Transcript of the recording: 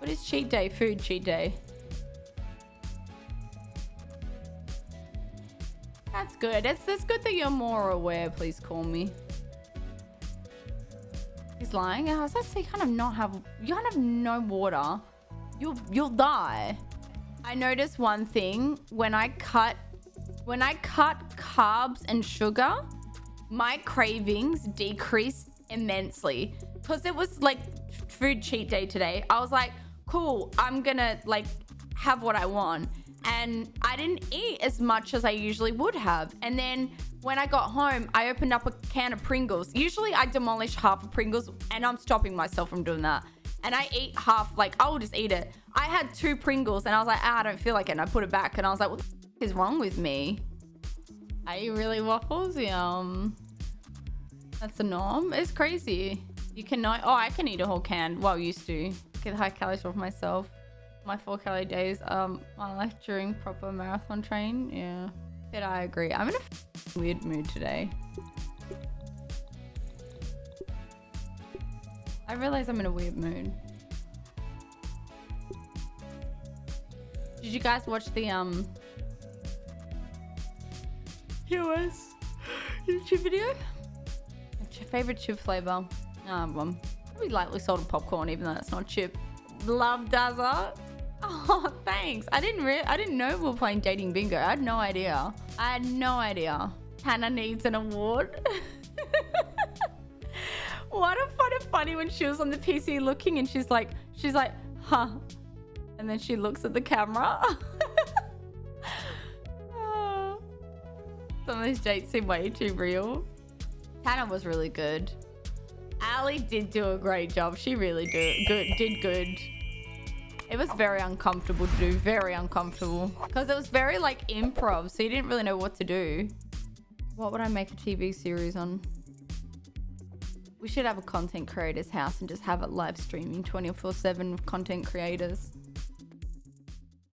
What is cheat day? Food cheat day. That's good. It's, it's good that you're more aware. Please call me. He's lying. I was you kind of not have, you kind of no water. You'll, you'll die. I noticed one thing when I cut, when I cut carbs and sugar, my cravings decreased immensely because it was like food cheat day today. I was like, cool, I'm gonna like have what I want. And I didn't eat as much as I usually would have. And then when I got home, I opened up a can of Pringles. Usually I demolish half of Pringles and I'm stopping myself from doing that. And I eat half, like I will just eat it. I had two Pringles and I was like, ah, I don't feel like it. And I put it back and I was like, what the is wrong with me? Are you really waffles? Yum. That's the norm. It's crazy. You cannot. Oh, I can eat a whole can. Well, used to. Get high calories off myself. My four calorie days. Um, my like during proper marathon train. Yeah. But I agree. I'm in a weird mood today. I realize I'm in a weird mood. Did you guys watch the um US YouTube video? What's your favorite chip flavor? Um, um, probably lightly salted popcorn, even though that's not chip. Love Dazza. Oh, thanks. I didn't re I didn't know we were playing dating bingo. I had no idea. I had no idea. Hannah needs an award. what a fun and funny when she was on the PC looking and she's like, she's like, huh. And then she looks at the camera. Oh. Some of these dates seem way too real. Hannah was really good. Ali did do a great job. She really do good did good. It was very uncomfortable to do. Very uncomfortable. Because it was very like improv. So you didn't really know what to do. What would I make a TV series on? We should have a content creator's house and just have it live streaming 24 7 with content creators.